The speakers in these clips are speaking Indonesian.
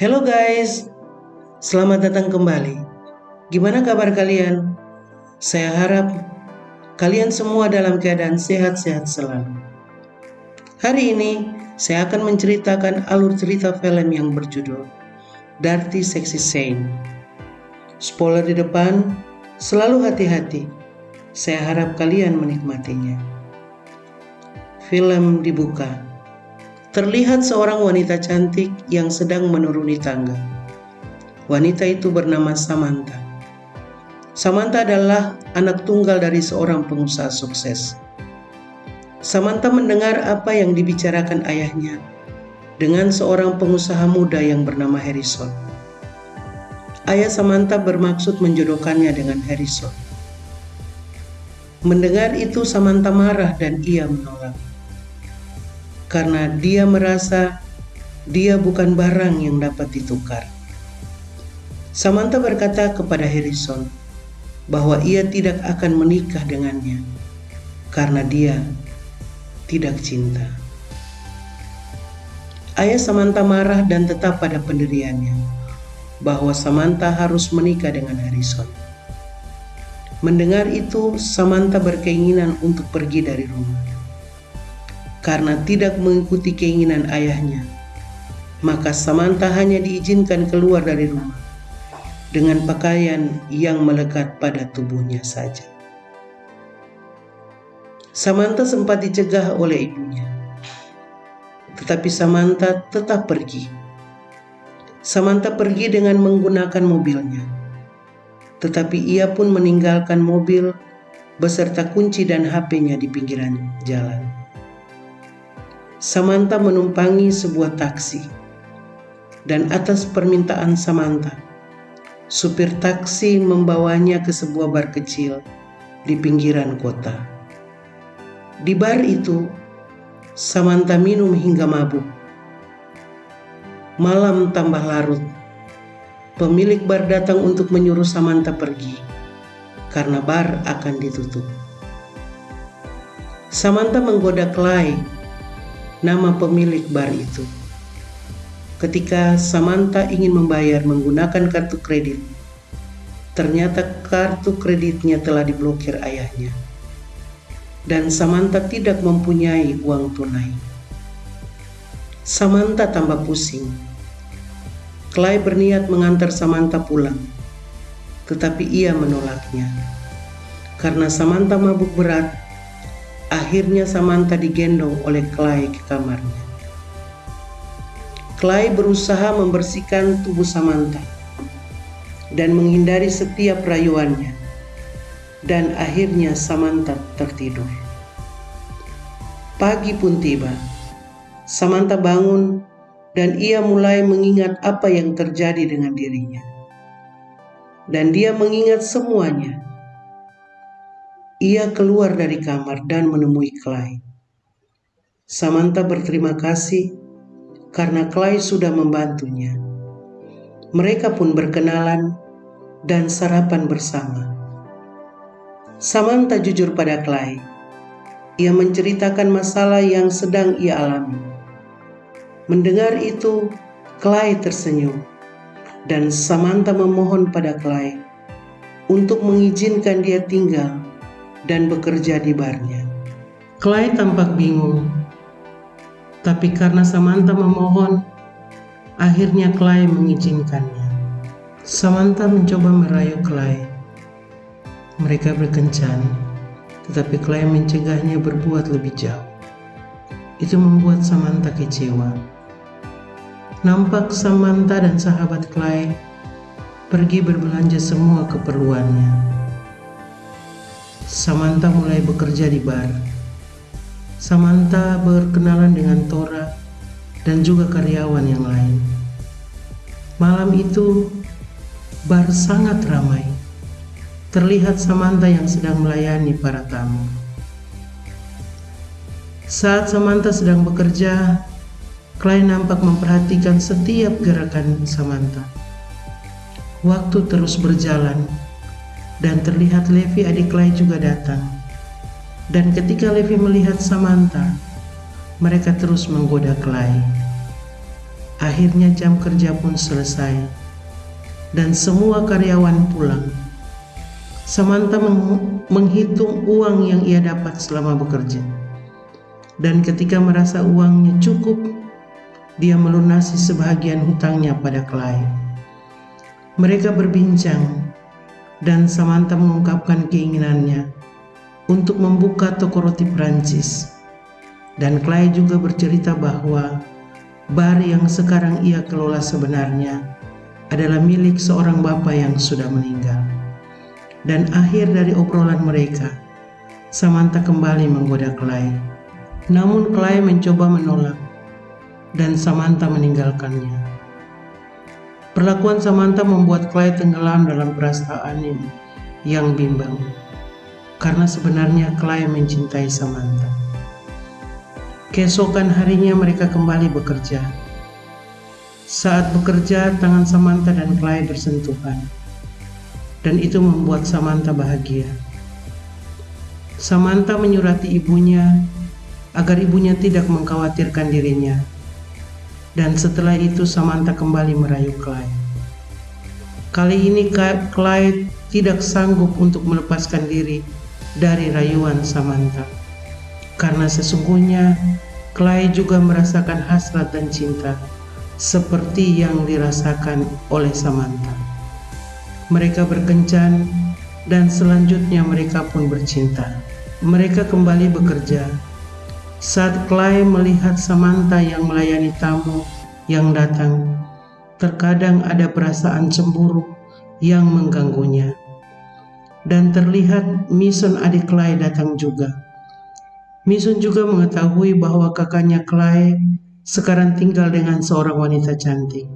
Hello guys, selamat datang kembali. Gimana kabar kalian? Saya harap kalian semua dalam keadaan sehat-sehat selalu. Hari ini saya akan menceritakan alur cerita film yang berjudul Dirty Sexy Saint. Spoiler di depan, selalu hati-hati. Saya harap kalian menikmatinya. Film dibuka terlihat seorang wanita cantik yang sedang menuruni tangga. Wanita itu bernama Samantha. Samantha adalah anak tunggal dari seorang pengusaha sukses. Samantha mendengar apa yang dibicarakan ayahnya dengan seorang pengusaha muda yang bernama Harrison. Ayah Samantha bermaksud menjodohkannya dengan Harrison. Mendengar itu Samantha marah dan ia menolak karena dia merasa dia bukan barang yang dapat ditukar. Samantha berkata kepada Harrison bahwa ia tidak akan menikah dengannya karena dia tidak cinta. Ayah Samantha marah dan tetap pada pendiriannya bahwa Samantha harus menikah dengan Harrison. Mendengar itu, Samantha berkeinginan untuk pergi dari rumah karena tidak mengikuti keinginan ayahnya. Maka Samantha hanya diizinkan keluar dari rumah dengan pakaian yang melekat pada tubuhnya saja. Samantha sempat dicegah oleh ibunya, tetapi Samantha tetap pergi. Samantha pergi dengan menggunakan mobilnya, tetapi ia pun meninggalkan mobil beserta kunci dan HP-nya di pinggiran jalan. Samantha menumpangi sebuah taksi. Dan atas permintaan Samantha, supir taksi membawanya ke sebuah bar kecil di pinggiran kota. Di bar itu, Samantha minum hingga mabuk. Malam tambah larut. Pemilik bar datang untuk menyuruh Samantha pergi karena bar akan ditutup. Samantha menggoda Clay nama pemilik bar itu. Ketika Samantha ingin membayar menggunakan kartu kredit, ternyata kartu kreditnya telah diblokir ayahnya. Dan Samantha tidak mempunyai uang tunai. Samantha tambah pusing. Clay berniat mengantar Samantha pulang, tetapi ia menolaknya. Karena Samantha mabuk berat Akhirnya Samantha digendong oleh Clay ke kamarnya. Clay berusaha membersihkan tubuh Samantha dan menghindari setiap rayuannya. Dan akhirnya Samantha tertidur. Pagi pun tiba. Samantha bangun dan ia mulai mengingat apa yang terjadi dengan dirinya. Dan dia mengingat semuanya ia keluar dari kamar dan menemui Clay. Samantha berterima kasih karena Clay sudah membantunya. Mereka pun berkenalan dan sarapan bersama. Samantha jujur pada Clay. Ia menceritakan masalah yang sedang ia alami. Mendengar itu, Clay tersenyum dan Samantha memohon pada Clay untuk mengizinkan dia tinggal dan bekerja di barnya. Clay tampak bingung, tapi karena Samantha memohon, akhirnya Clay mengizinkannya. Samantha mencoba merayu Clay. Mereka berkencan, tetapi Clay mencegahnya berbuat lebih jauh. Itu membuat Samantha kecewa. Nampak Samantha dan sahabat Clay pergi berbelanja semua keperluannya. Samantha mulai bekerja di bar. Samantha berkenalan dengan Tora dan juga karyawan yang lain. Malam itu, bar sangat ramai. Terlihat Samantha yang sedang melayani para tamu. Saat Samantha sedang bekerja, Clay nampak memperhatikan setiap gerakan Samantha. Waktu terus berjalan dan terlihat Levi adik Clay juga datang. Dan ketika Levi melihat Samantha, mereka terus menggoda Clay. Akhirnya jam kerja pun selesai dan semua karyawan pulang. Samantha menghitung uang yang ia dapat selama bekerja. Dan ketika merasa uangnya cukup, dia melunasi sebahagian hutangnya pada Clay. Mereka berbincang dan Samantha mengungkapkan keinginannya untuk membuka toko roti Prancis. Dan Clay juga bercerita bahwa bar yang sekarang ia kelola sebenarnya adalah milik seorang bapak yang sudah meninggal. Dan akhir dari obrolan mereka, Samantha kembali menggoda Clay. Namun Clay mencoba menolak dan Samantha meninggalkannya. Perlakuan Samantha membuat Clay tenggelam dalam perasaan yang bimbang. Karena sebenarnya Clay mencintai Samantha. Keesokan harinya mereka kembali bekerja saat bekerja, tangan Samantha dan Clay bersentuhan, dan itu membuat Samantha bahagia. Samantha menyurati ibunya agar ibunya tidak mengkhawatirkan dirinya, dan setelah itu Samantha kembali merayu Clay. Kali ini Clay tidak sanggup untuk melepaskan diri dari rayuan Samantha, karena sesungguhnya Clay juga merasakan hasrat dan cinta seperti yang dirasakan oleh Samantha. Mereka berkencan dan selanjutnya mereka pun bercinta. Mereka kembali bekerja. Saat Clay melihat Samantha yang melayani tamu yang datang, terkadang ada perasaan cemburu yang mengganggunya. Dan terlihat Mason adik Clay datang juga. Mason juga mengetahui bahwa kakaknya Clay sekarang tinggal dengan seorang wanita cantik.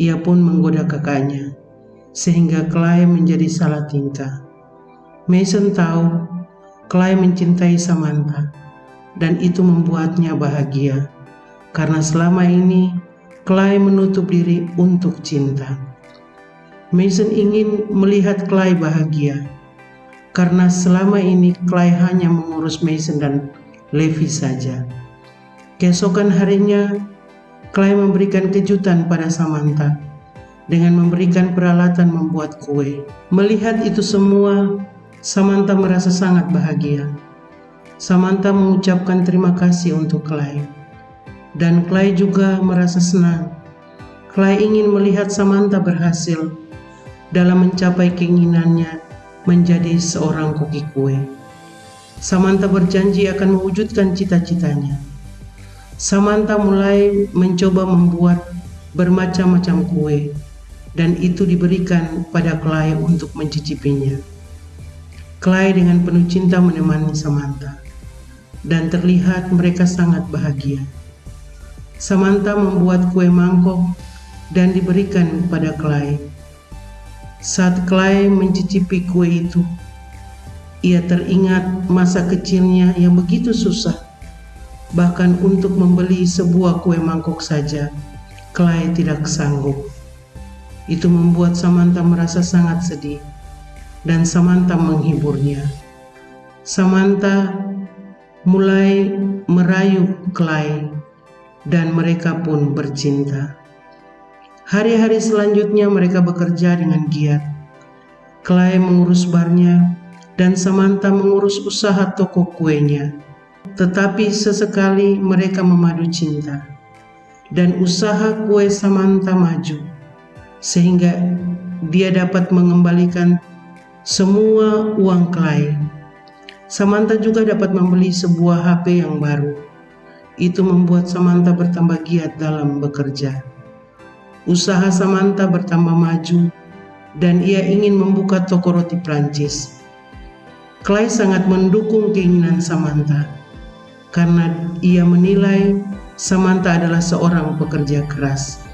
Ia pun menggoda kakaknya, sehingga Clay menjadi salah tingkah. Mason tahu Clay mencintai Samantha, dan itu membuatnya bahagia, karena selama ini Clay menutup diri untuk cinta. Mason ingin melihat Clay bahagia, karena selama ini Clay hanya mengurus Mason dan Levi saja. Keesokan harinya, Clay memberikan kejutan pada Samantha dengan memberikan peralatan membuat kue. Melihat itu semua, Samantha merasa sangat bahagia. Samantha mengucapkan terima kasih untuk Clay. Dan Clay juga merasa senang. Clay ingin melihat Samantha berhasil dalam mencapai keinginannya menjadi seorang koki kue. Samantha berjanji akan mewujudkan cita-citanya. Samantha mulai mencoba membuat bermacam-macam kue dan itu diberikan pada Clay untuk mencicipinya. Clay dengan penuh cinta menemani Samantha dan terlihat mereka sangat bahagia. Samantha membuat kue mangkok dan diberikan kepada Clay. Saat Clay mencicipi kue itu, ia teringat masa kecilnya yang begitu susah Bahkan untuk membeli sebuah kue mangkok saja, Clay tidak sanggup. Itu membuat Samantha merasa sangat sedih, dan Samantha menghiburnya. Samantha mulai merayu Clay, dan mereka pun bercinta. Hari-hari selanjutnya mereka bekerja dengan giat. Clay mengurus barnya, dan Samantha mengurus usaha toko kuenya tetapi sesekali mereka memadu cinta dan usaha kue Samantha maju sehingga dia dapat mengembalikan semua uang Clay. Samantha juga dapat membeli sebuah HP yang baru. Itu membuat Samantha bertambah giat dalam bekerja. Usaha Samantha bertambah maju dan ia ingin membuka toko roti Prancis. Clay sangat mendukung keinginan Samantha karena ia menilai Samantha adalah seorang pekerja keras.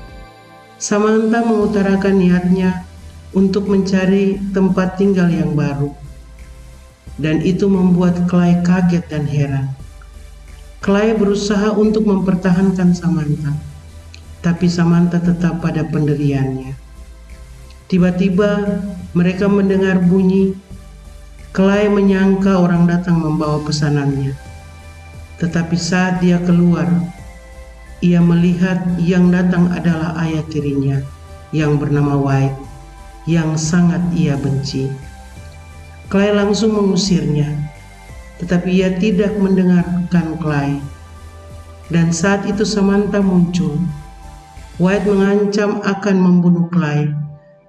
Samantha mengutarakan niatnya untuk mencari tempat tinggal yang baru. Dan itu membuat Clay kaget dan heran. Clay berusaha untuk mempertahankan Samantha, tapi Samantha tetap pada pendiriannya. Tiba-tiba mereka mendengar bunyi. Clay menyangka orang datang membawa pesanannya tetapi saat dia keluar, ia melihat yang datang adalah ayah tirinya yang bernama White yang sangat ia benci. Clay langsung mengusirnya, tetapi ia tidak mendengarkan Clay. Dan saat itu Samantha muncul. White mengancam akan membunuh Clay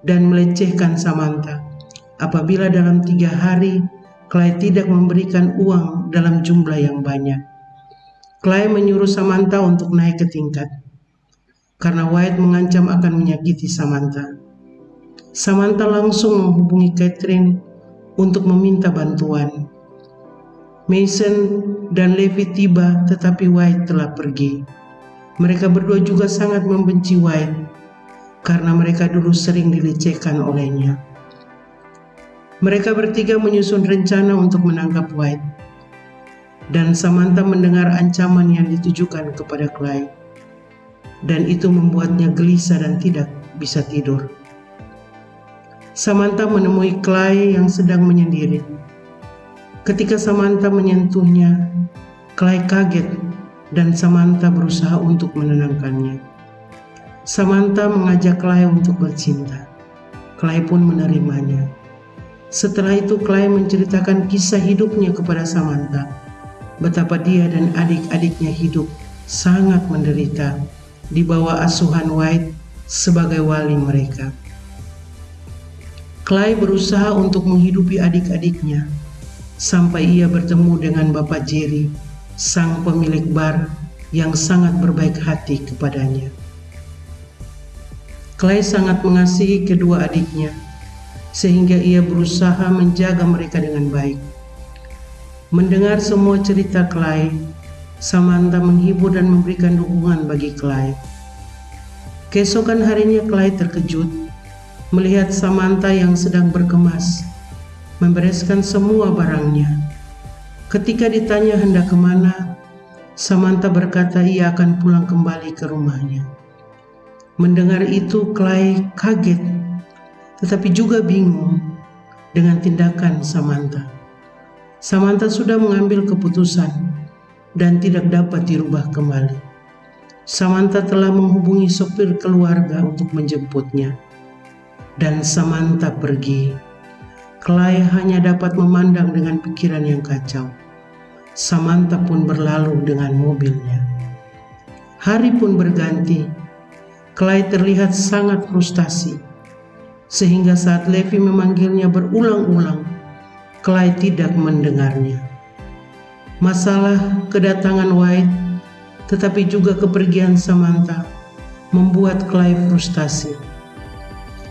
dan melecehkan Samantha apabila dalam tiga hari Clay tidak memberikan uang dalam jumlah yang banyak. Clay menyuruh Samantha untuk naik ke tingkat karena White mengancam akan menyakiti Samantha. Samantha langsung menghubungi Catherine untuk meminta bantuan. Mason dan Levi tiba tetapi White telah pergi. Mereka berdua juga sangat membenci White karena mereka dulu sering dilecehkan olehnya. Mereka bertiga menyusun rencana untuk menangkap White. Dan Samantha mendengar ancaman yang ditujukan kepada Clay. Dan itu membuatnya gelisah dan tidak bisa tidur. Samantha menemui Clay yang sedang menyendiri. Ketika Samantha menyentuhnya, Clay kaget dan Samantha berusaha untuk menenangkannya. Samantha mengajak Clay untuk bercinta. Clay pun menerimanya. Setelah itu Clay menceritakan kisah hidupnya kepada Samantha. Betapa dia dan adik-adiknya hidup sangat menderita di bawah asuhan White sebagai wali mereka. Clay berusaha untuk menghidupi adik-adiknya sampai ia bertemu dengan Bapak Jerry, sang pemilik bar yang sangat berbaik hati kepadanya. Clay sangat mengasihi kedua adiknya sehingga ia berusaha menjaga mereka dengan baik. Mendengar semua cerita Clay, Samantha menghibur dan memberikan dukungan bagi Clay. Keesokan harinya Clay terkejut melihat Samantha yang sedang berkemas, membereskan semua barangnya. Ketika ditanya hendak ke mana, Samantha berkata ia akan pulang kembali ke rumahnya. Mendengar itu, Clay kaget tetapi juga bingung dengan tindakan Samantha. Samantha sudah mengambil keputusan dan tidak dapat dirubah kembali. Samantha telah menghubungi sopir keluarga untuk menjemputnya. Dan Samantha pergi. Clay hanya dapat memandang dengan pikiran yang kacau. Samantha pun berlalu dengan mobilnya. Hari pun berganti. Clay terlihat sangat frustasi sehingga saat Levi memanggilnya berulang-ulang, Clay tidak mendengarnya. Masalah kedatangan White, tetapi juga kepergian Samantha, membuat Clay frustasi.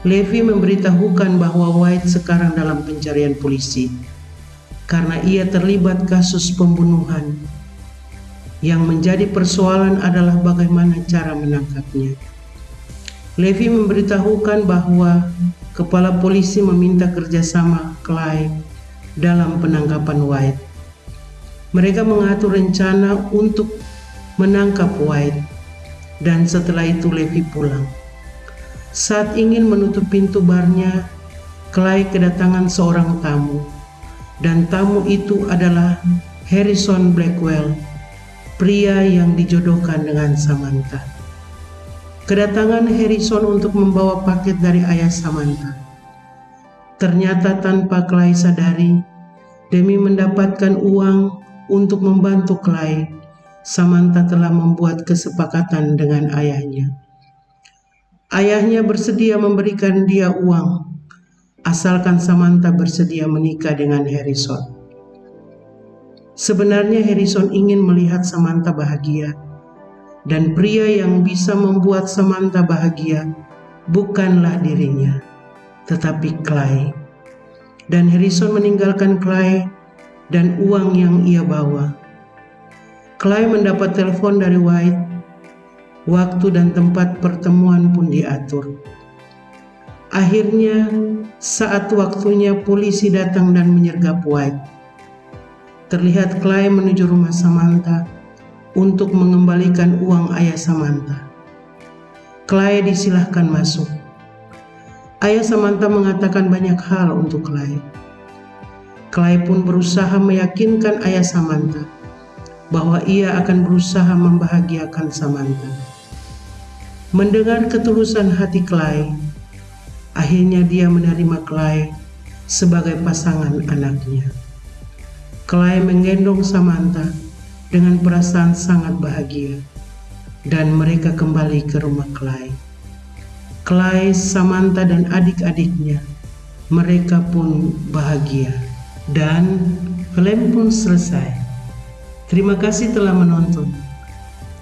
Levi memberitahukan bahwa White sekarang dalam pencarian polisi karena ia terlibat kasus pembunuhan. Yang menjadi persoalan adalah bagaimana cara menangkapnya. Levi memberitahukan bahwa kepala polisi meminta kerjasama Clay dalam penangkapan White. Mereka mengatur rencana untuk menangkap White dan setelah itu Levi pulang. Saat ingin menutup pintu barnya, Clay kedatangan seorang tamu dan tamu itu adalah Harrison Blackwell, pria yang dijodohkan dengan Samantha. Kedatangan Harrison untuk membawa paket dari ayah Samantha. Ternyata tanpa Clay sadari, demi mendapatkan uang untuk membantu Clay, Samantha telah membuat kesepakatan dengan ayahnya. Ayahnya bersedia memberikan dia uang, asalkan Samantha bersedia menikah dengan Harrison. Sebenarnya Harrison ingin melihat Samantha bahagia, dan pria yang bisa membuat Samantha bahagia bukanlah dirinya, tetapi Clay. Dan Harrison meninggalkan Clay dan uang yang ia bawa. Clay mendapat telepon dari White. Waktu dan tempat pertemuan pun diatur. Akhirnya, saat waktunya polisi datang dan menyergap White. Terlihat Clay menuju rumah Samantha untuk mengembalikan uang ayah Samantha. Clay disilahkan masuk. Ayah Samantha mengatakan banyak hal untuk Clay. Clay pun berusaha meyakinkan ayah Samantha bahwa ia akan berusaha membahagiakan Samantha. Mendengar ketulusan hati Clay, akhirnya dia menerima Clay sebagai pasangan anaknya. Clay menggendong Samantha dengan perasaan sangat bahagia dan mereka kembali ke rumah Clay. Clay, Samantha dan adik-adiknya mereka pun bahagia dan film pun selesai. Terima kasih telah menonton.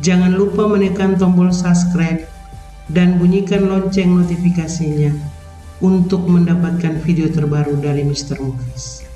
Jangan lupa menekan tombol subscribe dan bunyikan lonceng notifikasinya untuk mendapatkan video terbaru dari Mr. Movies.